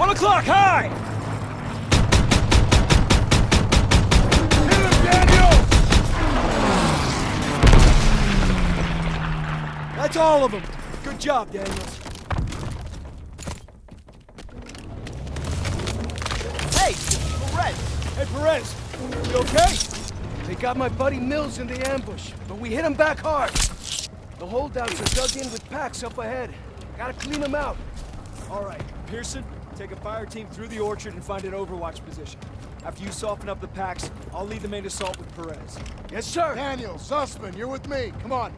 One o'clock, high! That's all of them. Good job, Daniels. Hey, Perez! Hey, Perez, you okay? They got my buddy Mills in the ambush, but we hit him back hard. The holdouts are dug in with Paks up ahead. Gotta clean them out. All right, Pierson, take a fire team through the orchard and find an overwatch position. After you soften up the Paks, I'll lead the main assault with Perez. Yes, sir. Daniel, Zussman, you're with me. Come on.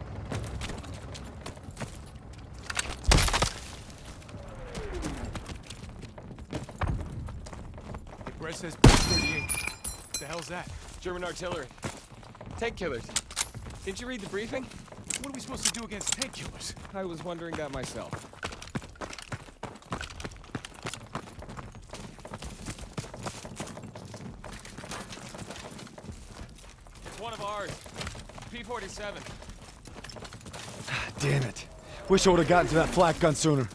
Brett says 38. What the hell's that? German artillery. Tank killers. Didn't you read the briefing? What are we supposed to do against tank killers? I was wondering that myself. It's one of ours. P-47. Ah, damn it. Wish I would've gotten to that flak gun sooner.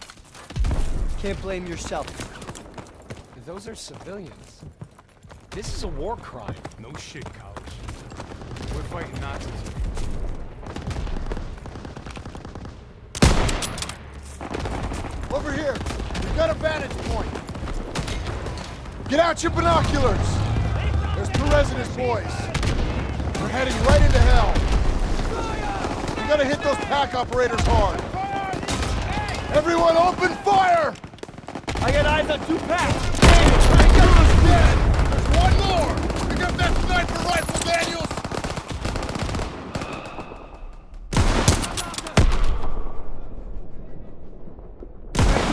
Can't blame yourself. Those are civilians. This is a war crime. No shit, college. We're fighting Nazis. Over here. We've got a vantage point. Get out your binoculars. There's Perez and his boys. We're heading right into hell. We gotta hit those Pak operators hard. Everyone open fire! I got eyes on two Paks. Daniels dead! There's one more! Pick up that sniper rifle, Daniels!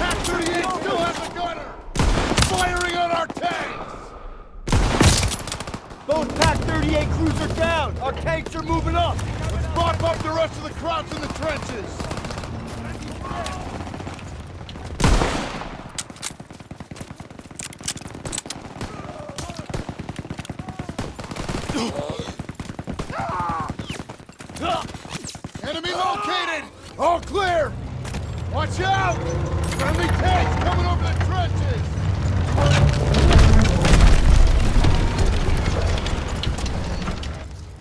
Pak 38 still has a gunner! Firing on our tanks! Both Pak 38 crews are down. Our tanks are moving up. Let's mop up the rest of the Krauts in the trenches! Enemy located! All clear! Watch out! Friendly tanks coming over the trenches!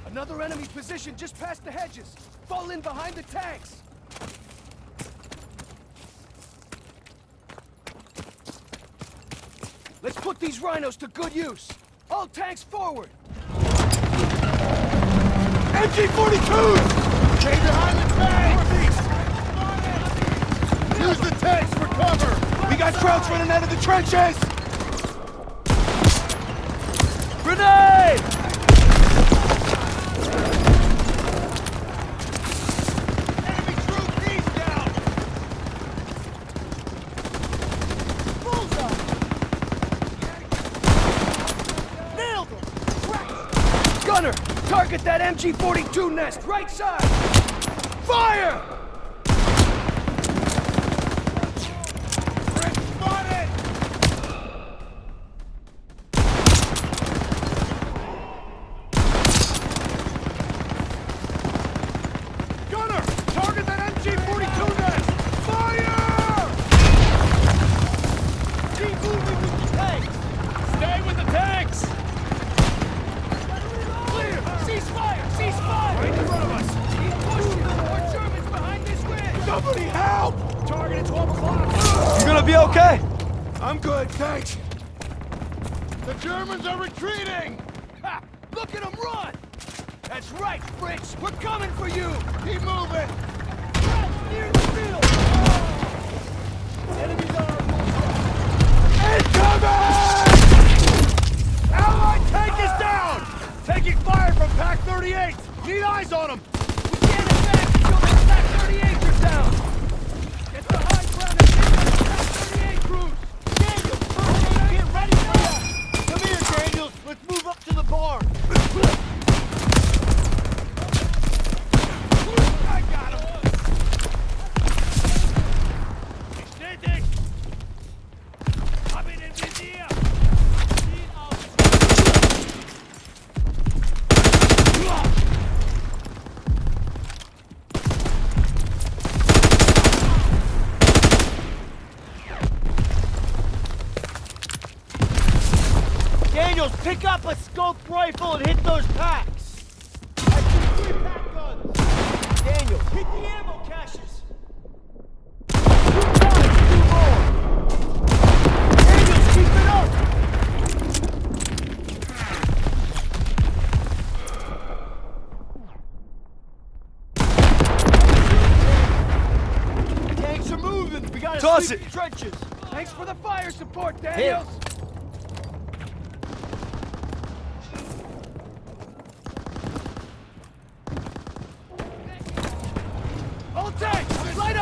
Another enemy position just past the hedges. Fall in behind the tanks. Let's put these rhinos to good use. All tanks forward. MG-42! Stay behind the tanks! Use the tanks for cover! We got Krauts running out of the trenches! Grenade! Target that MG-42 nest, right side! Fire! Are retreating! Ha! Look at them run! That's right, Fritz! We're coming for you! Keep moving! Near the field! Oh! Enemies on Incoming! Allied tank is down! Taking fire from Pak 38! Need eyes on them! Daniels, pick up a scoped rifle and hit those Paks. I see three Pak guns. Daniel, hit the ammo caches. Two guns, two more. Daniels, keep it up. Tanks are moving. We gotta Toss it. the trenches. Thanks for the fire support, Daniels! All tanks, light up those trenches! I'm empty. Reload. Pierson, get your men up there and clear those trenches! Roger that! Everyone move up and clear those trenches! To the northeast! Enemy located!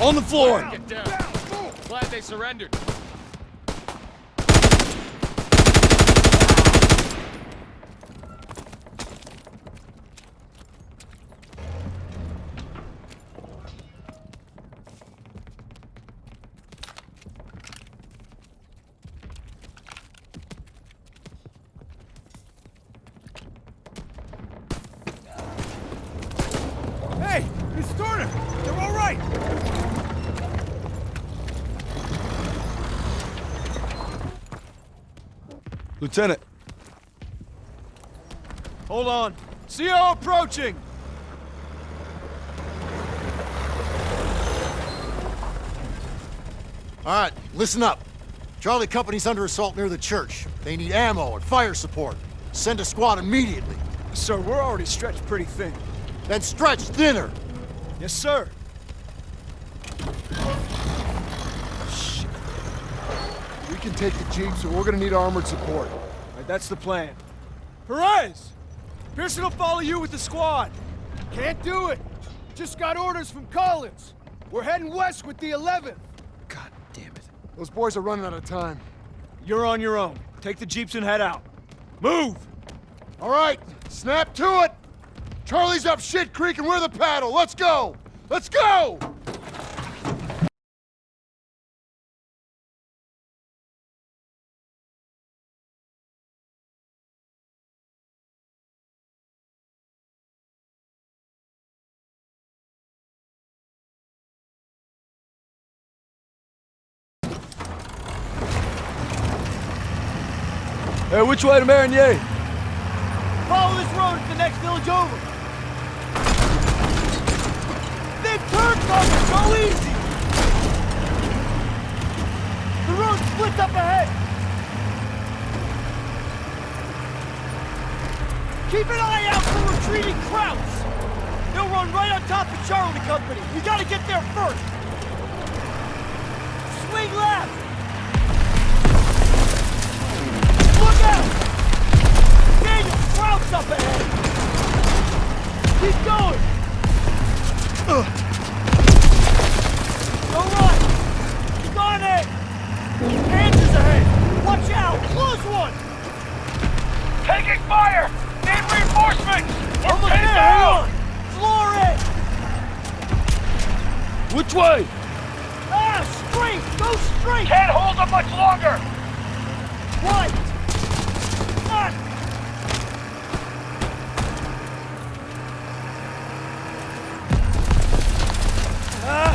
On the floor! Glad they surrendered. Hey, it's Turner! They're all right! Lieutenant. Hold on. CO approaching! All right, listen up. Charlie Company's under assault near the church. They need ammo and fire support. Send a squad immediately. Sir, we're already stretched pretty thin. Then stretch thinner. Yes, sir. We can take the jeeps, but we're gonna need armored support. Right, that's the plan. Perez! Pierson will follow you with the squad. Can't do it. Just got orders from Collins. We're heading west with the 11th. God damn it. Those boys are running out of time. You're on your own. Take the jeeps and head out. Move! All right, snap to it! Charlie's up shit creek and we're the paddle. Let's go! Let's go! Hey, which way to Marigny? Follow this road to the next village over. Big turn cover, so easy. The road splits up ahead. Keep an eye out for retreating Krauts. They'll run right on top of Charlie Company. We gotta get there first. Swing left. Which way? Ah! Straight! Go straight! Can't hold them much longer! Right! Left! Ah!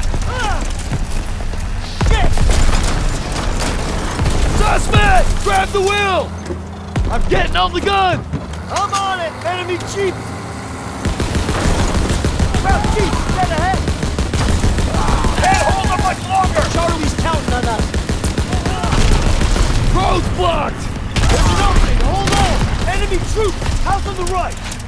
Shit! Suspect! Grab the wheel! I'm getting on the gun! I'm on it! Enemy jeep! About jeep! Blocked! There's an opening! Hold on! Enemy troops! House on the right!